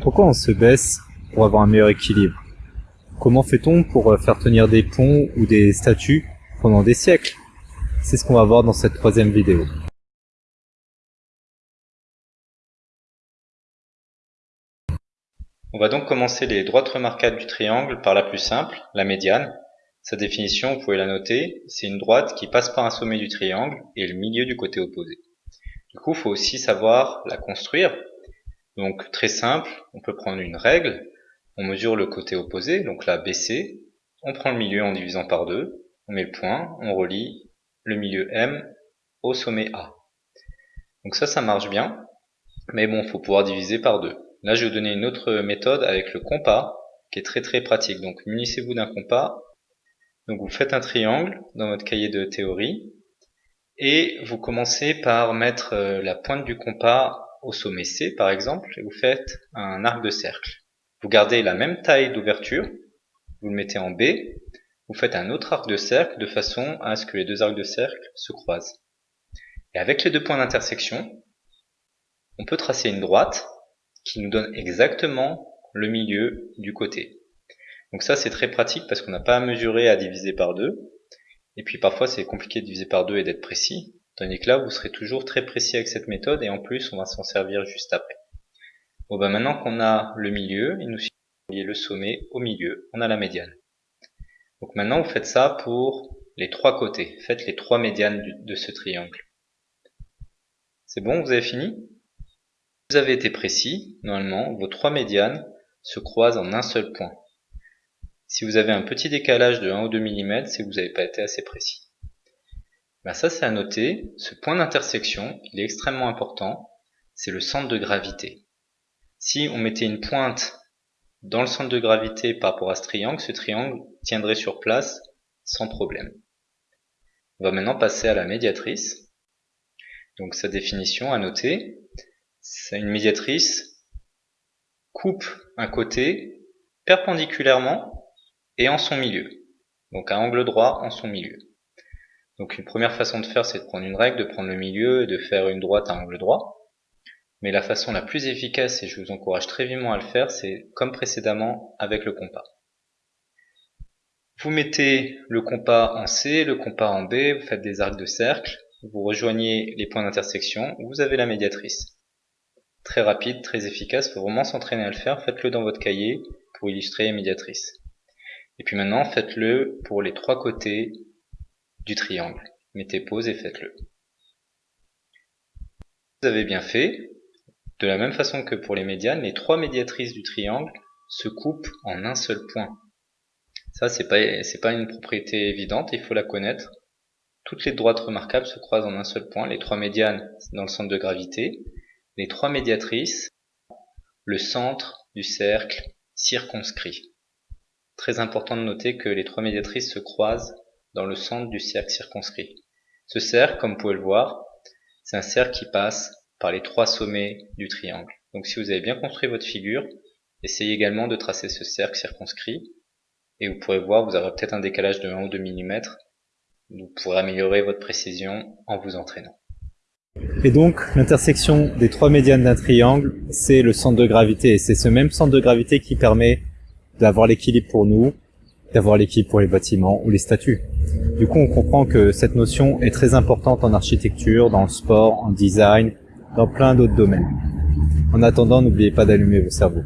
Pourquoi on se baisse pour avoir un meilleur équilibre? Comment fait-on pour euh, faire tenir des ponts ou des statues pendant des siècles? C'est ce qu'on va voir dans cette troisième vidéo. On va donc commencer les droites remarquables du triangle par la plus simple, la médiane. Sa définition, vous pouvez la noter, c'est une droite qui passe par un sommet du triangle et le milieu du côté opposé. Du coup, il faut aussi savoir la construire. Donc très simple, on peut prendre une règle, on mesure le côté opposé, donc là BC, on prend le milieu en divisant par deux, on met le point, on relie le milieu M au sommet A. Donc ça, ça marche bien, mais bon, faut pouvoir diviser par deux. Là, je vais vous donner une autre méthode avec le compas, qui est très très pratique. Donc munissez-vous d'un compas, donc vous faites un triangle dans votre cahier de théorie, et vous commencez par mettre euh, la pointe du compas au sommet C par exemple, et vous faites un arc de cercle. Vous gardez la même taille d'ouverture, vous le mettez en B, vous faites un autre arc de cercle de façon à ce que les deux arcs de cercle se croisent. Et avec les deux points d'intersection, on peut tracer une droite qui nous donne exactement le milieu du côté. Donc ça c'est très pratique parce qu'on n'a pas à mesurer à diviser par deux. Et puis parfois c'est compliqué de diviser par deux et d'être précis. Tandis que là vous serez toujours très précis avec cette méthode et en plus on va s'en servir juste après. Bon bah maintenant qu'on a le milieu, il nous suffit de le sommet au milieu, on a la médiane. Donc maintenant vous faites ça pour les trois côtés, faites les trois médianes de ce triangle. C'est bon, vous avez fini? Vous avez été précis, normalement vos trois médianes se croisent en un seul point. Si vous avez un petit décalage de 1 ou 2 mm, c'est que vous n'avez pas été assez précis. Ben ça c'est à noter, ce point d'intersection, il est extrêmement important, c'est le centre de gravité. Si on mettait une pointe dans le centre de gravité par rapport à ce triangle, ce triangle tiendrait sur place sans problème. On va maintenant passer à la médiatrice. Donc sa définition à noter, c'est une médiatrice coupe un côté perpendiculairement et en son milieu. Donc à angle droit en son milieu. Donc une première façon de faire, c'est de prendre une règle, de prendre le milieu et de faire une droite à angle droit. Mais la façon la plus efficace, et je vous encourage très vivement à le faire, c'est comme précédemment avec le compas. Vous mettez le compas en C, le compas en B, vous faites des arcs de cercle, vous rejoignez les points d'intersection, vous avez la médiatrice. Très rapide, très efficace, faut vraiment s'entraîner à le faire, faites-le dans votre cahier pour illustrer la médiatrice. Et puis maintenant, faites-le pour les trois côtés du triangle. Mettez pause et faites-le. Vous avez bien fait, de la même façon que pour les médianes, les trois médiatrices du triangle se coupent en un seul point. Ça, c'est pas, pas une propriété évidente, il faut la connaître. Toutes les droites remarquables se croisent en un seul point, les trois médianes dans le centre de gravité, les trois médiatrices, le centre du cercle circonscrit. Très important de noter que les trois médiatrices se croisent dans le centre du cercle circonscrit. Ce cercle, comme vous pouvez le voir, c'est un cercle qui passe par les trois sommets du triangle. Donc si vous avez bien construit votre figure, essayez également de tracer ce cercle circonscrit, et vous pourrez voir, vous aurez peut-être un décalage de 1 ou 2 mm, vous pourrez améliorer votre précision en vous entraînant. Et donc, l'intersection des trois médianes d'un triangle, c'est le centre de gravité, et c'est ce même centre de gravité qui permet d'avoir l'équilibre pour nous, d'avoir l'équilibre pour les bâtiments ou les statues. Du coup, on comprend que cette notion est très importante en architecture, dans le sport, en design, dans plein d'autres domaines. En attendant, n'oubliez pas d'allumer vos cerveaux.